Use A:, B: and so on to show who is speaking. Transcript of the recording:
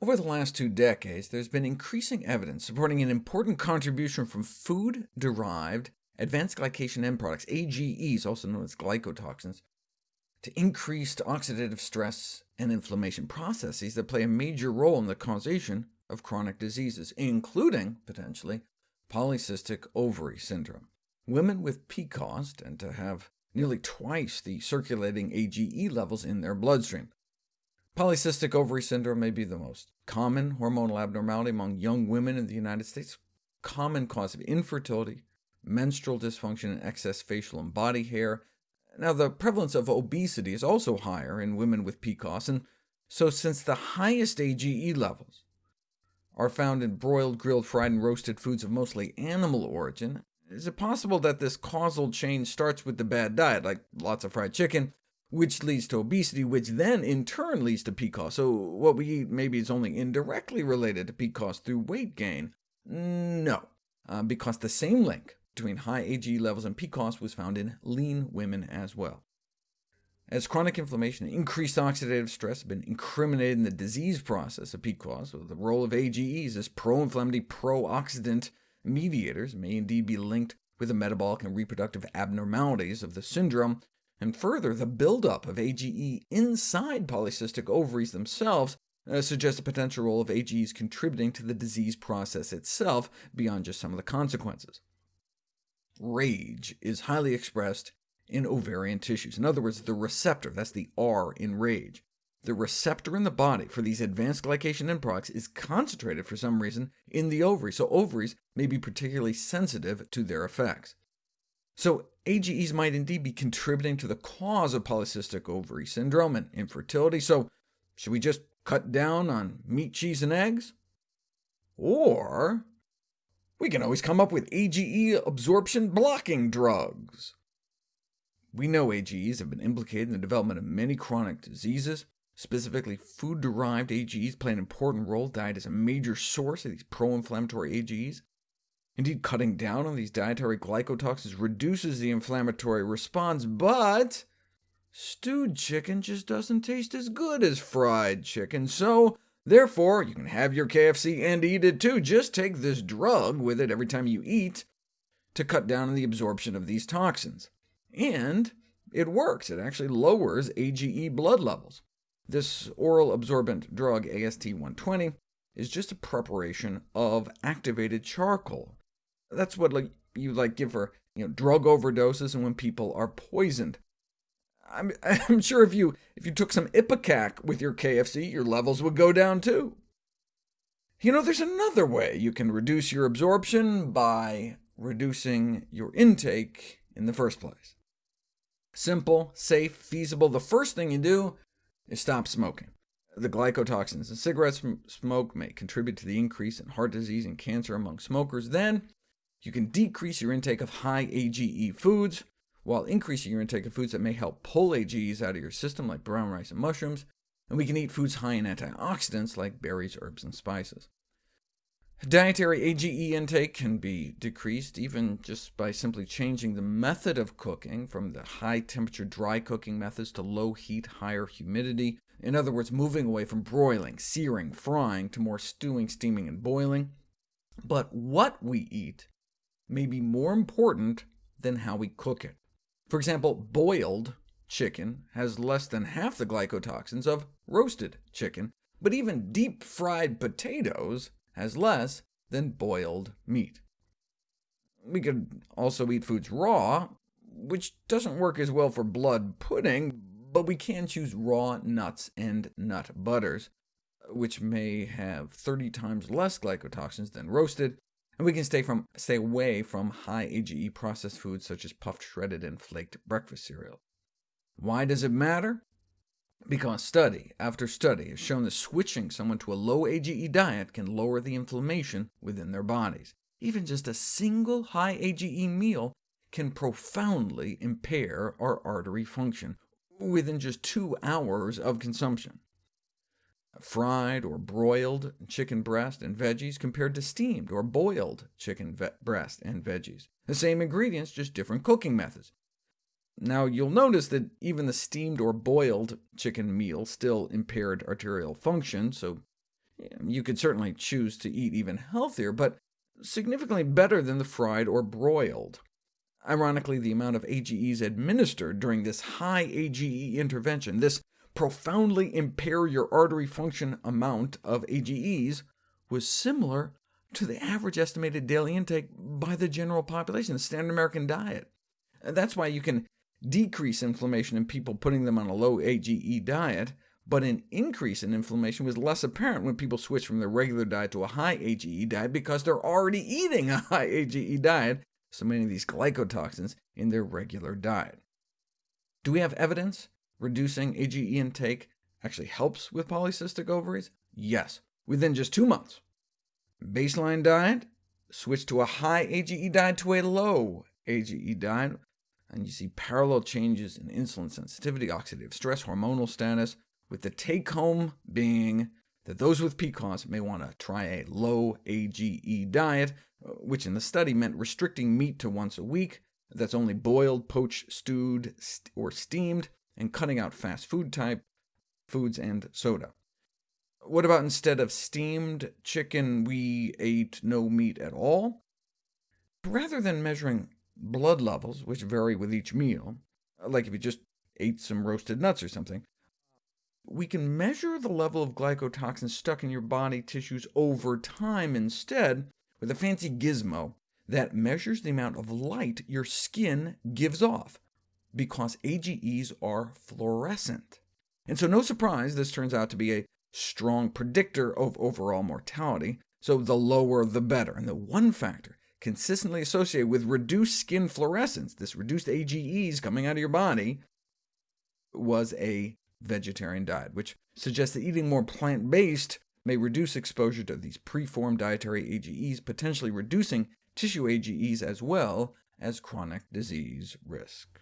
A: Over the last two decades, there's been increasing evidence supporting an important contribution from food-derived advanced glycation end products, AGEs, also known as glycotoxins, to increased oxidative stress and inflammation processes that play a major role in the causation of chronic diseases, including, potentially, polycystic ovary syndrome. Women with PCOS tend to have nearly twice the circulating AGE levels in their bloodstream. Polycystic ovary syndrome may be the most common hormonal abnormality among young women in the United States, common cause of infertility, menstrual dysfunction, and excess facial and body hair, now, the prevalence of obesity is also higher in women with PCOS, and so since the highest AGE levels are found in broiled, grilled, fried, and roasted foods of mostly animal origin, is it possible that this causal chain starts with the bad diet, like lots of fried chicken, which leads to obesity, which then in turn leads to PCOS, so what we eat maybe is only indirectly related to PCOS through weight gain? No, uh, because the same link between high AGE levels and PCOS was found in lean women as well. As chronic inflammation and increased oxidative stress have been incriminated in the disease process of PCOS, so the role of AGEs as pro-inflammatory, pro-oxidant mediators may indeed be linked with the metabolic and reproductive abnormalities of the syndrome, and further, the buildup of AGE inside polycystic ovaries themselves uh, suggests a potential role of AGEs contributing to the disease process itself, beyond just some of the consequences RAGE is highly expressed in ovarian tissues. In other words, the receptor, that's the R in RAGE. The receptor in the body for these advanced glycation end products is concentrated for some reason in the ovaries, so ovaries may be particularly sensitive to their effects. So AGEs might indeed be contributing to the cause of polycystic ovary syndrome and infertility, so should we just cut down on meat, cheese, and eggs? Or we can always come up with AGE absorption blocking drugs. We know AGEs have been implicated in the development of many chronic diseases. Specifically, food-derived AGEs play an important role. Diet is a major source of these pro-inflammatory AGEs. Indeed, cutting down on these dietary glycotoxins reduces the inflammatory response, but stewed chicken just doesn't taste as good as fried chicken, so Therefore, you can have your KFC and eat it too. Just take this drug with it every time you eat to cut down on the absorption of these toxins. And it works. It actually lowers AGE blood levels. This oral absorbent drug, AST-120, is just a preparation of activated charcoal. That's what like, you like give for you know, drug overdoses and when people are poisoned. I'm, I'm sure if you, if you took some Ipecac with your KFC, your levels would go down too. You know, there's another way you can reduce your absorption by reducing your intake in the first place. Simple, safe, feasible. The first thing you do is stop smoking. The glycotoxins in cigarette smoke may contribute to the increase in heart disease and cancer among smokers. Then you can decrease your intake of high AGE foods, while increasing your intake of foods that may help pull AGEs out of your system, like brown rice and mushrooms, and we can eat foods high in antioxidants, like berries, herbs, and spices. Dietary AGE intake can be decreased even just by simply changing the method of cooking from the high-temperature dry cooking methods to low-heat, higher humidity. In other words, moving away from broiling, searing, frying, to more stewing, steaming, and boiling. But what we eat may be more important than how we cook it. For example, boiled chicken has less than half the glycotoxins of roasted chicken, but even deep-fried potatoes has less than boiled meat. We could also eat foods raw, which doesn't work as well for blood pudding, but we can choose raw nuts and nut butters, which may have 30 times less glycotoxins than roasted, and we can stay, from, stay away from high AGE processed foods such as puffed, shredded, and flaked breakfast cereal. Why does it matter? Because study after study has shown that switching someone to a low AGE diet can lower the inflammation within their bodies. Even just a single high AGE meal can profoundly impair our artery function within just two hours of consumption fried or broiled chicken breast and veggies compared to steamed or boiled chicken breast and veggies. The same ingredients, just different cooking methods. Now, you'll notice that even the steamed or boiled chicken meal still impaired arterial function, so You could certainly choose to eat even healthier, but significantly better than the fried or broiled. Ironically, the amount of AGEs administered during this high AGE intervention, this profoundly impair your artery function amount of AGEs, was similar to the average estimated daily intake by the general population, the standard American diet. That's why you can decrease inflammation in people putting them on a low AGE diet, but an increase in inflammation was less apparent when people switched from their regular diet to a high AGE diet because they're already eating a high AGE diet, so many of these glycotoxins in their regular diet. Do we have evidence reducing AGE intake actually helps with polycystic ovaries? Yes, within just two months. Baseline diet, switch to a high AGE diet to a low AGE diet, and you see parallel changes in insulin sensitivity, oxidative stress, hormonal status, with the take-home being that those with PCOS may want to try a low AGE diet, which in the study meant restricting meat to once a week, that's only boiled, poached, stewed, st or steamed, and cutting out fast food type foods and soda. What about instead of steamed chicken, we ate no meat at all? Rather than measuring blood levels, which vary with each meal, like if you just ate some roasted nuts or something, we can measure the level of glycotoxins stuck in your body tissues over time instead with a fancy gizmo that measures the amount of light your skin gives off, because AGEs are fluorescent. And so no surprise this turns out to be a strong predictor of overall mortality, so the lower the better. And the one factor consistently associated with reduced skin fluorescence, this reduced AGEs coming out of your body, was a vegetarian diet, which suggests that eating more plant-based may reduce exposure to these preformed dietary AGEs, potentially reducing tissue AGEs as well as chronic disease risk.